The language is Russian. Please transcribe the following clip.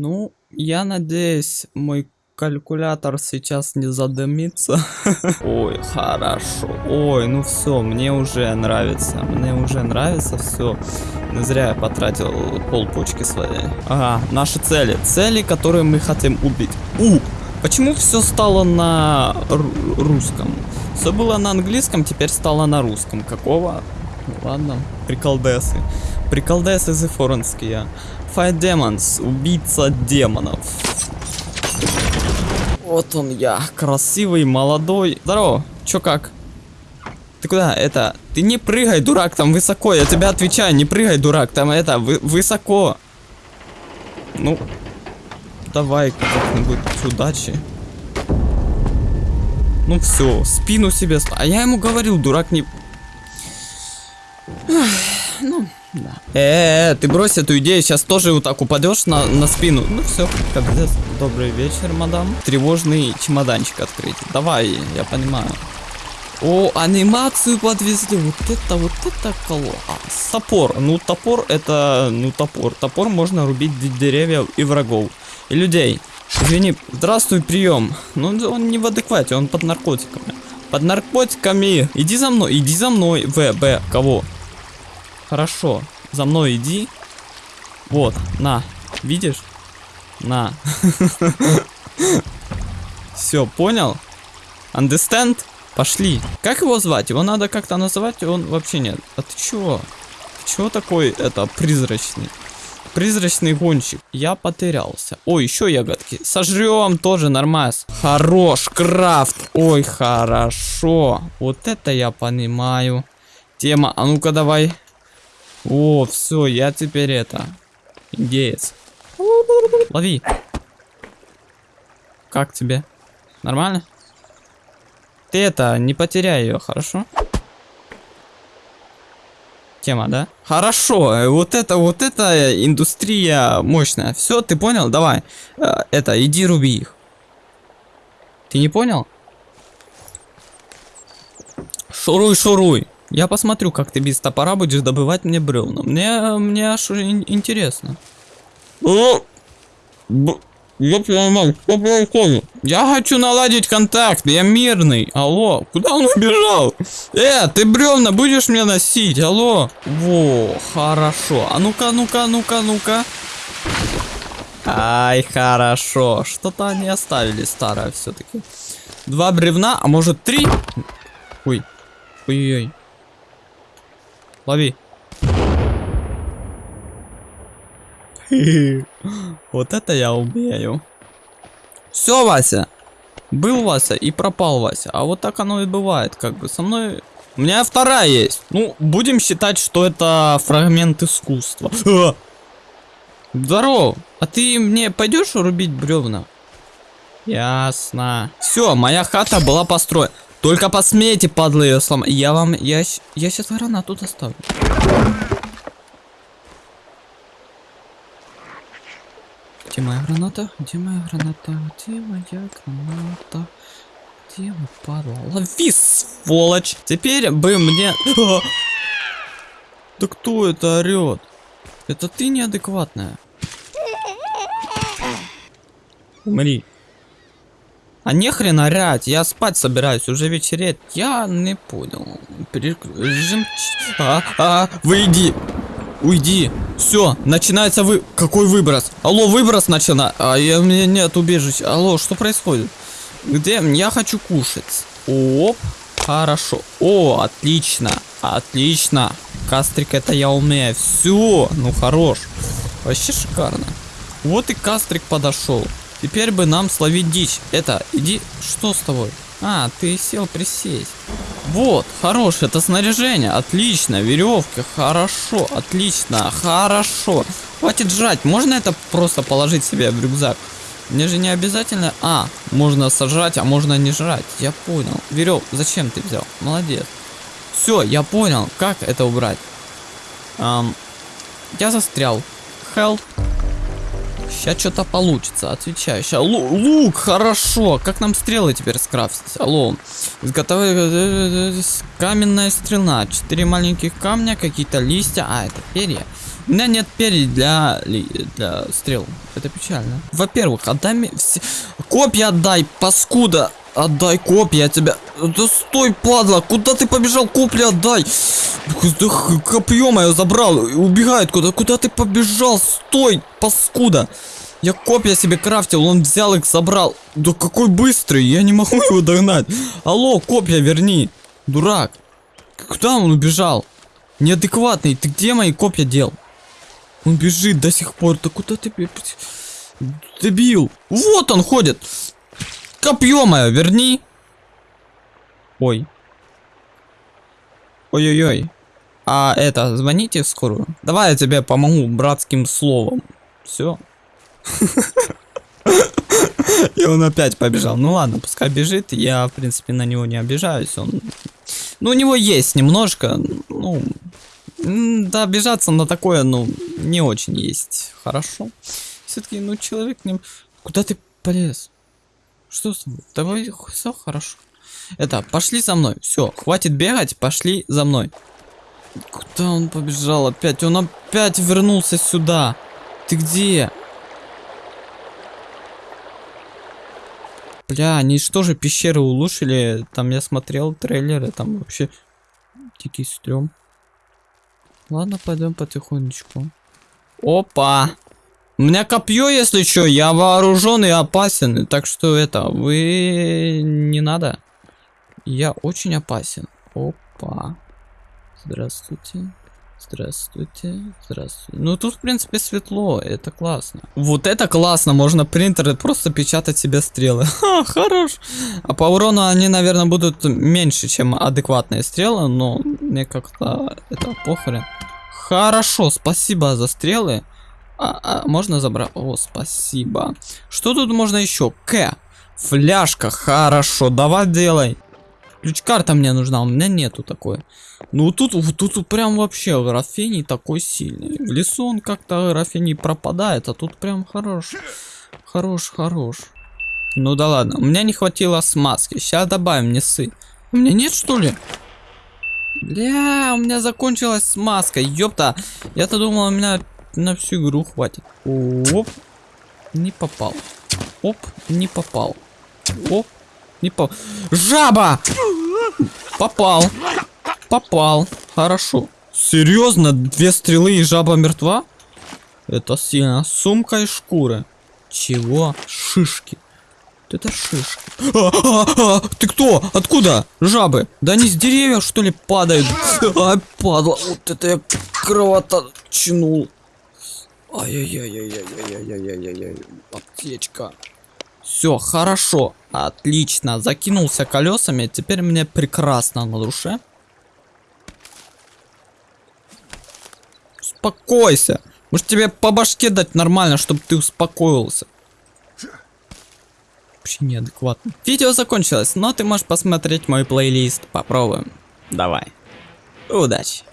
Ну, я надеюсь, мой калькулятор сейчас не задымится. Ой, хорошо. Ой, ну все, мне уже нравится. Мне уже нравится все. Не зря я потратил полпочки своей. Ага, наши цели. Цели, которые мы хотим убить. У! Почему все стало на русском? Все было на английском, теперь стало на русском. Какого? Ну, ладно, приколдесы. Приколдесы зефорнские. Fight Demons, убийца демонов. Вот он я, красивый, молодой. Здорово, чё как? Ты куда? Это, ты не прыгай, дурак, там высоко, я тебя отвечаю, не прыгай, дурак, там это, вы, высоко. Ну, давай как-нибудь удачи. Ну все, спину себе... А я ему говорил, дурак, не... ну, да. Э, -э, ты брось эту идею, сейчас тоже вот так упадешь на, на спину. Ну все, как. Добрый вечер, мадам. Тревожный чемоданчик открыть. Давай, я понимаю. О, анимацию подвезли. Вот это, вот это коло. А, топор. Ну, топор это, ну, топор. Топор можно рубить деревья и врагов. И людей. Извини, здравствуй, прием. Ну, он не в адеквате, он под наркотиками. Под наркотиками. Иди за мной, иди за мной. В, Б, кого? Хорошо. За мной иди. Вот, на. Видишь? На. Все, понял? Understand? Пошли. Как его звать? Его надо как-то называть, он вообще нет. А ты чего? Чего такой, это, призрачный? Призрачный гонщик. Я потерялся. Ой, еще ягодки. Сожрем тоже нормально. Хорош, крафт. Ой, хорошо. Вот это я понимаю. Тема. А ну-ка давай. О, все, я теперь это. Индеец. Лови. Как тебе? Нормально? Ты это, не потеряй ее, хорошо? Тема, да? Хорошо, э, вот это, вот это индустрия мощная. Все, ты понял? Давай. Э, это, иди руби их. Ты не понял? Шуруй, шуруй. Я посмотрю, как ты без топора будешь добывать мне бревна. Мне, мне аж интересно. О! Я понимаю, что происходит? Я хочу наладить контакт, я мирный. Алло, куда он убежал? Э, ты бревна будешь мне носить? Алло. Во, хорошо. А ну-ка, ну-ка, ну-ка, ну-ка. Ай, хорошо. Что-то они оставили старое все-таки. Два бревна, а может три? Ой. Ой-ой. Лови. Вот это я умею. Все, Вася. Был Вася и пропал Вася. А вот так оно и бывает. Как бы со мной... У меня вторая есть. Ну, будем считать, что это фрагмент искусства. Здорово. А ты мне пойдешь рубить бревна? Ясно. Все, моя хата была построена. Только посмейте, падлы, ее сломать. Я вам... Я, я сейчас гранату доставлю. Где моя граната? Где моя граната? Где моя граната? Где вы, падла? Лови, сволочь! Теперь бы мне... А! Да кто это орет? Это ты неадекватная. Умри. А нехрен орать, я спать собираюсь, уже вечереет. Я не понял. Режим... А, а, выйди. Уйди. Все, начинается вы... Какой выброс? Алло, выброс начина. А я, у меня нет убежища. Алло, что происходит? Где? Я хочу кушать. Оп. Хорошо. О, отлично. Отлично. Кастрик это я умею. Все. Ну, хорош. Вообще шикарно. Вот и кастрик подошел. Теперь бы нам словить дичь. Это, иди, что с тобой? А, ты сел присесть. Вот, хорош, это снаряжение, отлично, веревки, хорошо, отлично, хорошо. Хватит жрать, можно это просто положить себе в рюкзак? Мне же не обязательно... А, можно сожрать, а можно не жрать. Я понял. Верев, зачем ты взял? Молодец. Все, я понял, как это убрать. Эм, я застрял. Help. Сейчас что-то получится, отвечаю. Сейчас лук, хорошо. Как нам стрелы теперь скрафтить? Алло. Изготовить каменная стрела. Четыре маленьких камня, какие-то листья. А, это перья. У меня нет перьев для, для стрел. Это печально. Во-первых, отдай мне все... Копья отдай, паскуда! Отдай копья, я тебя... Да стой, падла! Куда ты побежал? Копья отдай! Да Копье мое забрал, убегает куда? Куда ты побежал? Стой, паскуда! Я копья себе крафтил, он взял их, забрал. Да какой быстрый, я не могу его догнать. Алло, копья верни. Дурак. Куда он убежал? Неадекватный, ты где мои копья дел? Он бежит до сих пор. Да куда ты... Дебил. Вот он ходит. Копье мое, верни. Ой. Ой-ой-ой. А это, звоните в скорую. Давай я тебе помогу братским словом. Все. И он опять побежал. Ну ладно, пускай бежит. Я, в принципе, на него не обижаюсь. Он... Ну, у него есть немножко, ну... Да, обижаться на такое, ну, не очень есть. Хорошо. Все-таки, ну, человек не... Куда ты полез? Что с тобой? Давай, все хорошо. Это, пошли за мной. Все, хватит бегать, пошли за мной. Куда он побежал опять? Он опять вернулся сюда. Ты где? Бля, они что же пещеры улучшили? Там я смотрел трейлеры, там вообще дикий стрём. Ладно, пойдем потихонечку. Опа! У меня копье, если что, я вооружен и опасен. Так что это, вы не надо. Я очень опасен. Опа. Здравствуйте. Здравствуйте. Здравствуйте. Ну тут, в принципе, светло. Это классно. Вот это классно. Можно принтеры просто печатать себе стрелы. Ха, хорош. А по урону они, наверное, будут меньше, чем адекватные стрелы. Но мне как-то это похрен. Хорошо, спасибо за стрелы. А, а, можно забрать? О, спасибо. Что тут можно еще? К. Фляжка. Хорошо, давай делай. Ключ-карта мне нужна, у меня нету такой. Ну тут, тут, прям вообще графений такой сильный. В лесу он как-то графений пропадает, а тут прям хорош. Хорош, хорош. Ну да ладно, у меня не хватило смазки. Сейчас добавим, не сы. У меня нет что ли? Бля, у меня закончилась смазка, ёпта. Я-то думал, у меня на всю игру хватит. Оп, не попал. Оп, не попал. Оп, не попал. Жаба! Попал. Попал. Хорошо. Серьезно? Две стрелы и жаба мертва? Это сильно. Сумка и шкуры. Чего? Шишки. Вот Это шишки. А, а, а, ты кто? Откуда? Жабы? Да они с деревьев что ли падают? А, падла. Вот это я кровоточнул. Ай-яй-яй-яй-яй-яй-яй-яй-яй. Аптечка. Все, хорошо. Отлично. Закинулся колесами. Теперь мне прекрасно на душе. Успокойся. Может тебе по башке дать нормально, чтобы ты успокоился. Вообще неадекватно. Видео закончилось, но ты можешь посмотреть мой плейлист. Попробуем. Давай. Удачи.